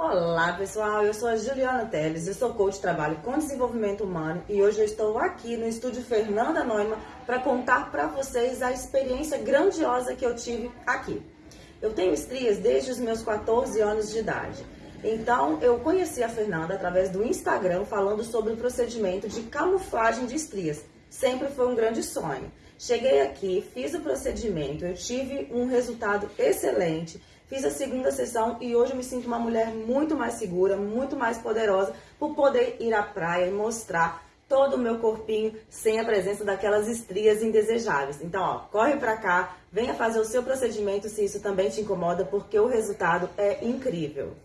Olá pessoal, eu sou a Juliana Teles, eu sou coach de trabalho com desenvolvimento humano e hoje eu estou aqui no estúdio Fernanda Neumann para contar para vocês a experiência grandiosa que eu tive aqui. Eu tenho estrias desde os meus 14 anos de idade. Então, eu conheci a Fernanda através do Instagram falando sobre o procedimento de camuflagem de estrias. Sempre foi um grande sonho. Cheguei aqui, fiz o procedimento, eu tive um resultado excelente, fiz a segunda sessão e hoje eu me sinto uma mulher muito mais segura, muito mais poderosa por poder ir à praia e mostrar todo o meu corpinho sem a presença daquelas estrias indesejáveis. Então, ó, corre pra cá, venha fazer o seu procedimento se isso também te incomoda, porque o resultado é incrível.